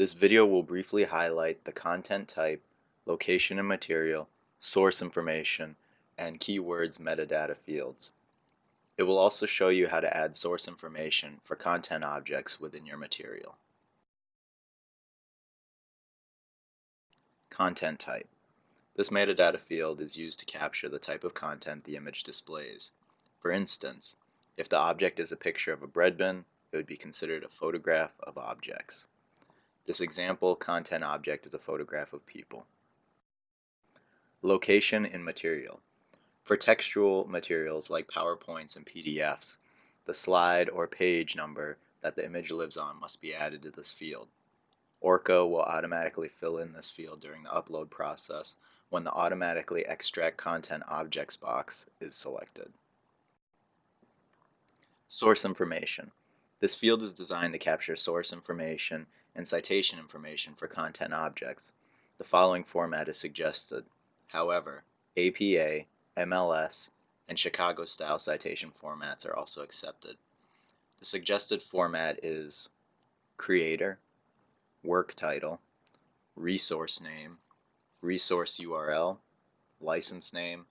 This video will briefly highlight the content type, location and material, source information, and keywords metadata fields. It will also show you how to add source information for content objects within your material. Content type. This metadata field is used to capture the type of content the image displays. For instance, if the object is a picture of a bread bin, it would be considered a photograph of objects. This example content object is a photograph of people. Location in material. For textual materials like PowerPoints and PDFs, the slide or page number that the image lives on must be added to this field. Orca will automatically fill in this field during the upload process when the automatically extract content objects box is selected. Source information. This field is designed to capture source information and citation information for content objects. The following format is suggested. However, APA, MLS, and Chicago style citation formats are also accepted. The suggested format is creator, work title, resource name, resource URL, license name,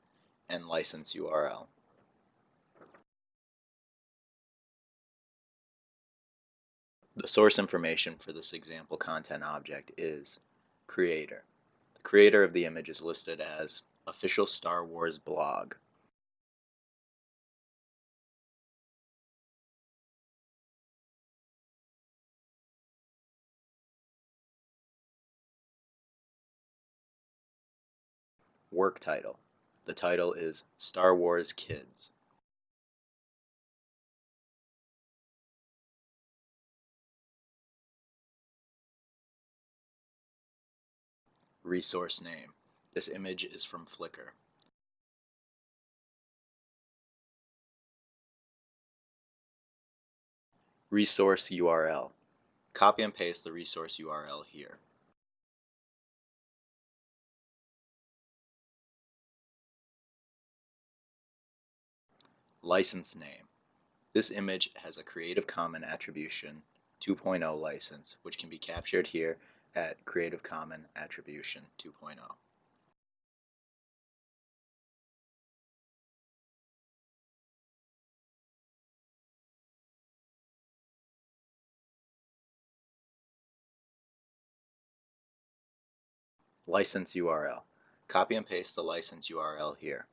and license URL. The source information for this example content object is creator. The creator of the image is listed as official Star Wars blog. Work title. The title is Star Wars Kids. Resource name. This image is from Flickr. Resource URL. Copy and paste the resource URL here. License name. This image has a Creative Commons Attribution 2.0 license, which can be captured here at Creative Commons Attribution 2.0. License URL. Copy and paste the license URL here.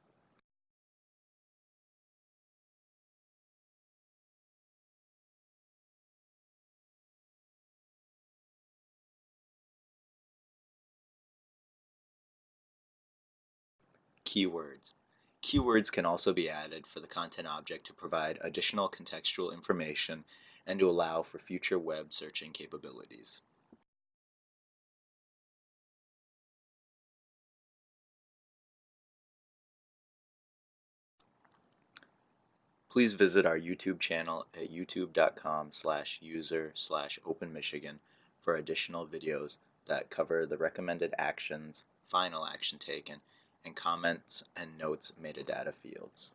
Keywords. Keywords can also be added for the content object to provide additional contextual information and to allow for future web searching capabilities. Please visit our YouTube channel at youtube.com slash user slash openmichigan for additional videos that cover the recommended actions, final action taken, and comments and notes metadata fields.